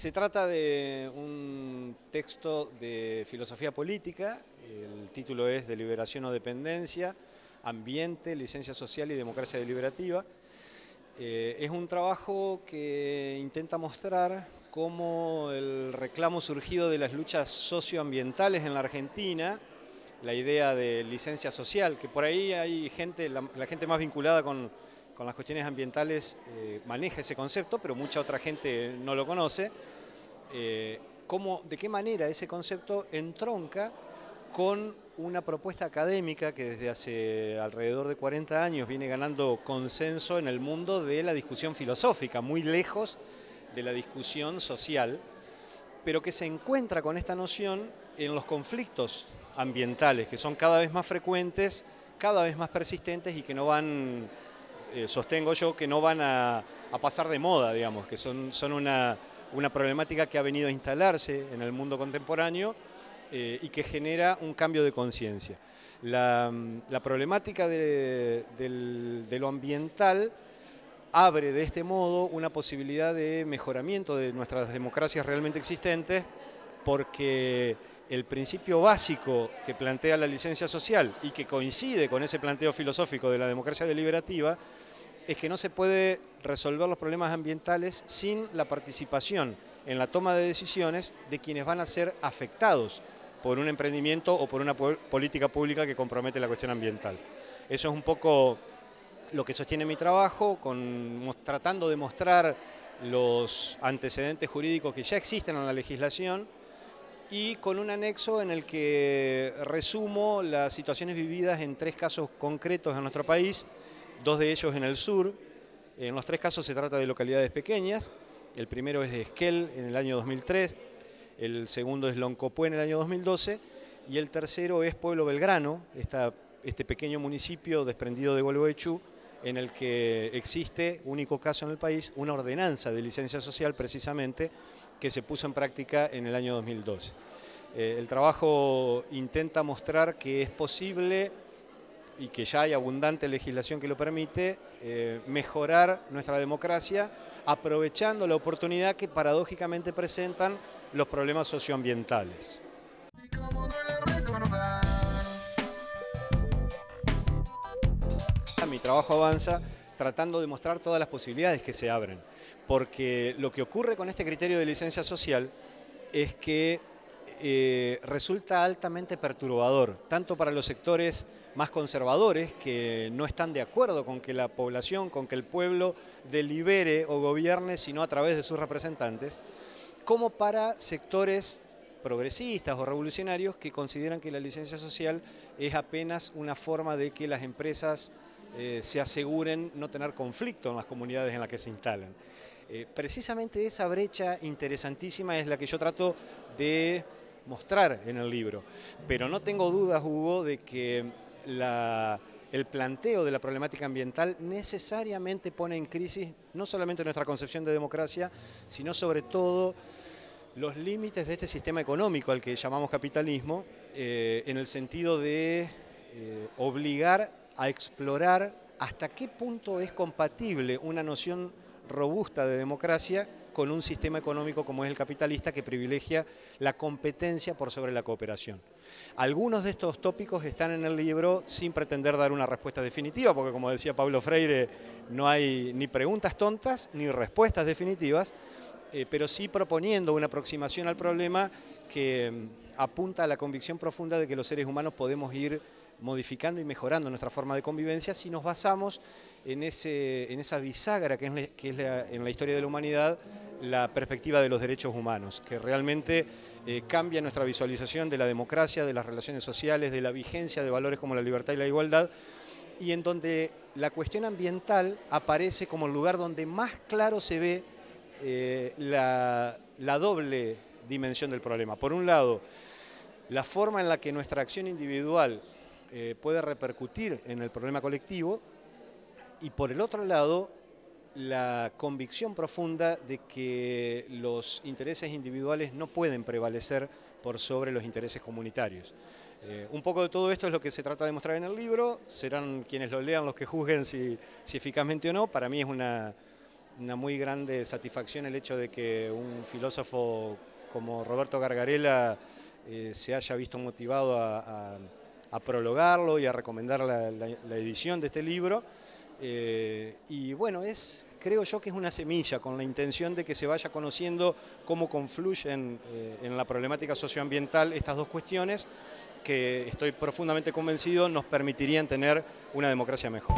Se trata de un texto de filosofía política, el título es Deliberación o Dependencia, Ambiente, Licencia Social y Democracia Deliberativa. Eh, es un trabajo que intenta mostrar cómo el reclamo surgido de las luchas socioambientales en la Argentina, la idea de licencia social, que por ahí hay gente, la, gente más vinculada con, las cuestiones ambientales eh, maneja ese concepto, pero mucha otra gente no lo conoce, eh, cómo, de qué manera ese concepto entronca con una propuesta académica que desde hace alrededor de 40 años viene ganando consenso en el mundo de la discusión filosófica, muy lejos de la discusión social, pero que se encuentra con esta noción en los conflictos ambientales, que son cada vez más frecuentes, cada vez más persistentes y que no van, eh, sostengo yo, que no van a, pasar de moda, digamos, que son, son una una problemática que ha venido a instalarse en el mundo contemporáneo eh, y que genera un cambio de conciencia. La, problemática de, lo ambiental abre de este modo una posibilidad de mejoramiento de nuestras democracias realmente existentes porque el principio básico que plantea la licencia social y que coincide con ese planteo filosófico de la democracia deliberativa es que no se puede resolver los problemas ambientales sin la participación en la toma de decisiones de quienes van a ser afectados por un emprendimiento o por una política pública que compromete la cuestión ambiental. Eso es un poco lo que sostiene mi trabajo, tratando de mostrar los antecedentes jurídicos que ya existen en la legislación y con un anexo en el que resumo las situaciones vividas en tres casos concretos en nuestro país dos de ellos en el sur. En los tres casos se trata de localidades pequeñas. El primero es de Esquel en el año 2003, el segundo es Loncopué en el año 2012 y el tercero es Pueblo Belgrano, este pequeño municipio desprendido de Gualeguaychú en el que existe, único caso en el país, una ordenanza de licencia social precisamente que se puso en práctica en el año 2012. Eh, el trabajo intenta mostrar que es posible y que ya hay abundante legislación que lo permite, eh, mejorar nuestra democracia aprovechando la oportunidad que paradójicamente presentan los problemas socioambientales. Mi trabajo avanza tratando de mostrar todas las posibilidades que se abren, porque lo que ocurre con este criterio de licencia social es que eh, resulta altamente perturbador, tanto para los sectores más conservadores que no están de acuerdo con que la población, con que el pueblo delibere o gobierne, sino a través de sus representantes, como para sectores progresistas o revolucionarios que consideran que la licencia social es apenas una forma de que las empresas eh, se aseguren no tener conflicto en las comunidades en las que se instalan. Eh, precisamente esa brecha interesantísima es la que yo trato de mostrar en el libro. Pero no tengo dudas, Hugo, de que el planteo de la problemática ambiental necesariamente pone en crisis no solamente nuestra concepción de democracia, sino sobre todo los límites de este sistema económico al que llamamos capitalismo, eh, en el sentido de eh, obligar a explorar hasta qué punto es compatible una noción robusta de democracia con un sistema económico como es el capitalista que privilegia la competencia por sobre la cooperación. Algunos de estos tópicos están en el libro sin pretender dar una respuesta definitiva, porque como decía Pablo Freire, no hay ni preguntas tontas ni respuestas definitivas, eh, pero sí proponiendo una aproximación al problema que mm, apunta a la convicción profunda de que los seres humanos podemos ir modificando y mejorando nuestra forma de convivencia si nos basamos en, ese, en esa bisagra que es, que es en la historia de la humanidad la perspectiva de los derechos humanos, que realmente eh, cambia nuestra visualización de la democracia, de las relaciones sociales, de la vigencia de valores como la libertad y la igualdad, y en donde la cuestión ambiental aparece como el lugar donde más claro se ve eh, la, la doble dimensión del problema. Por un lado, la forma en la que nuestra acción individual eh, puede repercutir en el problema colectivo y por el otro lado la convicción profunda de que los intereses individuales no pueden prevalecer por sobre los intereses comunitarios. Eh, un poco de todo esto es lo que se trata de mostrar en el libro, serán quienes lo lean los que juzguen si, eficazmente o no, para mí es una, muy grande satisfacción el hecho de que un filósofo como Roberto Gargarella eh, se haya visto motivado a, prologarlo y a recomendar la, edición de este libro. Eh, y bueno, es, creo yo que es una semilla con la intención de que se vaya conociendo cómo confluyen eh, en la problemática socioambiental estas dos cuestiones que estoy profundamente convencido nos permitirían tener una democracia mejor.